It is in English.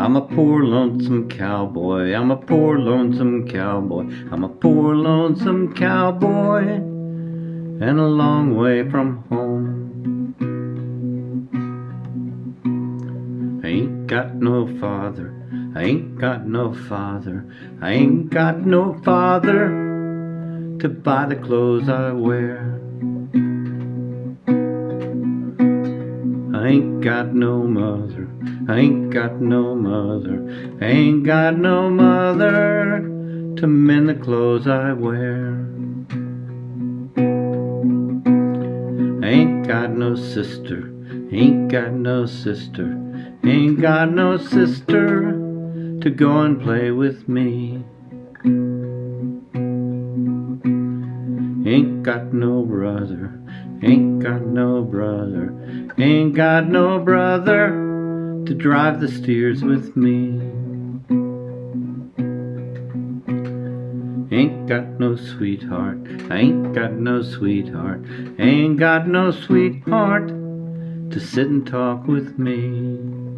I'm a poor lonesome cowboy. I'm a poor lonesome cowboy. I'm a poor lonesome cowboy. And a long way from home. I ain't got no father. I ain't got no father. I ain't got no father to buy the clothes I wear. I ain't got no mother, I ain't got no mother, I ain't got no mother to mend the clothes I wear. I ain't got no sister, ain't got no sister, ain't got no sister to go and play with me. Ain't got no brother, ain't got no brother, ain't got no brother to drive the steers with me. Ain't got no sweetheart, ain't got no sweetheart, ain't got no sweetheart to sit and talk with me.